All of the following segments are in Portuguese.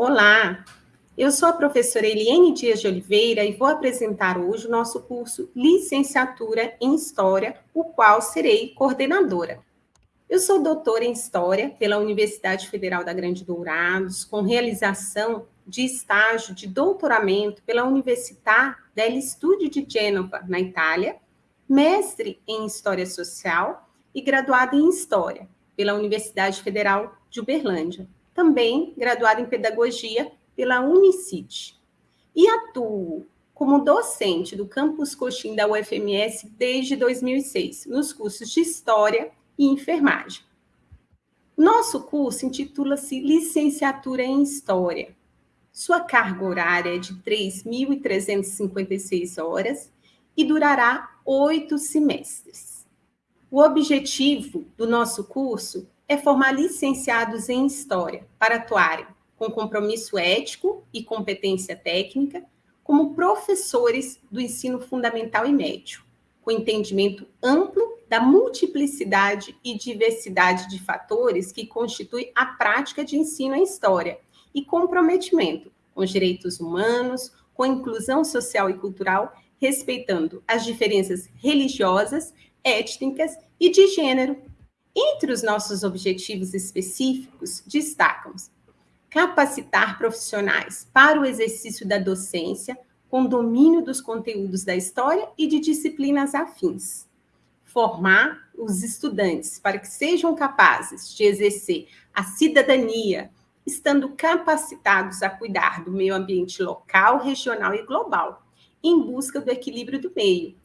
Olá, eu sou a professora Eliane Dias de Oliveira e vou apresentar hoje o nosso curso Licenciatura em História, o qual serei coordenadora. Eu sou doutora em História pela Universidade Federal da Grande Dourados, com realização de estágio de doutoramento pela Università degli Studi de Gênova, na Itália, mestre em História Social e graduada em História pela Universidade Federal de Uberlândia, também graduada em Pedagogia pela Unicid. E atuo como docente do Campus Coxim da UFMS desde 2006, nos cursos de História e Enfermagem. Nosso curso intitula-se Licenciatura em História. Sua carga horária é de 3.356 horas e durará oito semestres. O objetivo do nosso curso é formar licenciados em História para atuarem com compromisso ético e competência técnica como professores do ensino fundamental e médio, com entendimento amplo da multiplicidade e diversidade de fatores que constitui a prática de ensino em história e comprometimento com os direitos humanos, com a inclusão social e cultural, respeitando as diferenças religiosas, étnicas e de gênero entre os nossos objetivos específicos, destacam-se capacitar profissionais para o exercício da docência com domínio dos conteúdos da história e de disciplinas afins. Formar os estudantes para que sejam capazes de exercer a cidadania, estando capacitados a cuidar do meio ambiente local, regional e global, em busca do equilíbrio do meio.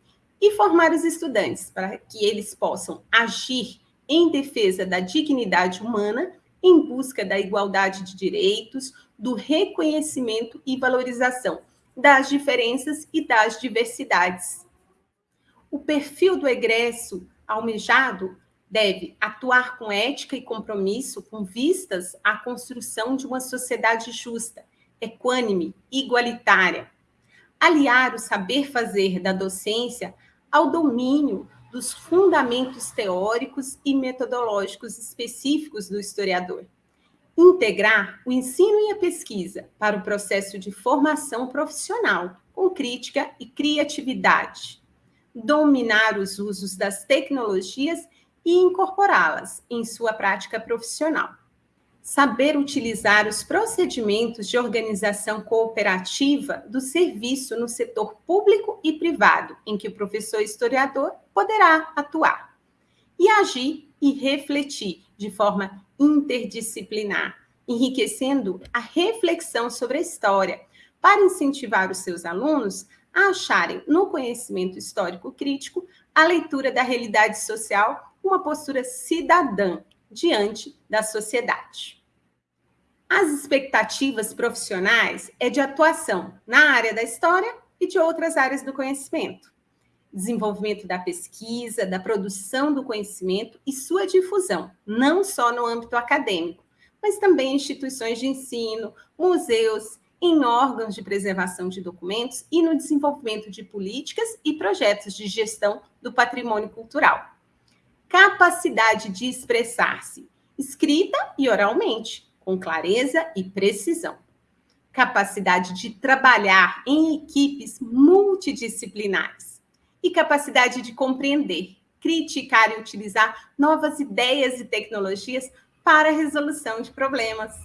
E formar os estudantes para que eles possam agir em defesa da dignidade humana, em busca da igualdade de direitos, do reconhecimento e valorização das diferenças e das diversidades. O perfil do egresso almejado deve atuar com ética e compromisso com vistas à construção de uma sociedade justa, equânime, igualitária. Aliar o saber fazer da docência ao domínio dos fundamentos teóricos e metodológicos específicos do historiador. Integrar o ensino e a pesquisa para o processo de formação profissional, com crítica e criatividade. Dominar os usos das tecnologias e incorporá-las em sua prática profissional saber utilizar os procedimentos de organização cooperativa do serviço no setor público e privado, em que o professor historiador poderá atuar, e agir e refletir de forma interdisciplinar, enriquecendo a reflexão sobre a história, para incentivar os seus alunos a acharem no conhecimento histórico crítico a leitura da realidade social, uma postura cidadã diante da sociedade. As expectativas profissionais é de atuação na área da história e de outras áreas do conhecimento. Desenvolvimento da pesquisa, da produção do conhecimento e sua difusão, não só no âmbito acadêmico, mas também em instituições de ensino, museus, em órgãos de preservação de documentos e no desenvolvimento de políticas e projetos de gestão do patrimônio cultural capacidade de expressar-se escrita e oralmente, com clareza e precisão. Capacidade de trabalhar em equipes multidisciplinares. E capacidade de compreender, criticar e utilizar novas ideias e tecnologias para a resolução de problemas.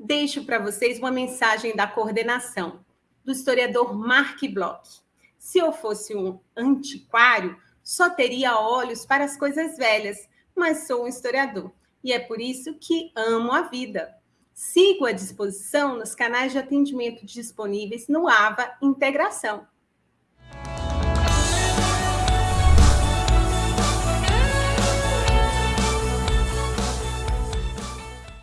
Deixo para vocês uma mensagem da coordenação do historiador Mark Bloch. Se eu fosse um antiquário, só teria olhos para as coisas velhas, mas sou um historiador e é por isso que amo a vida. Sigo à disposição nos canais de atendimento disponíveis no AVA Integração.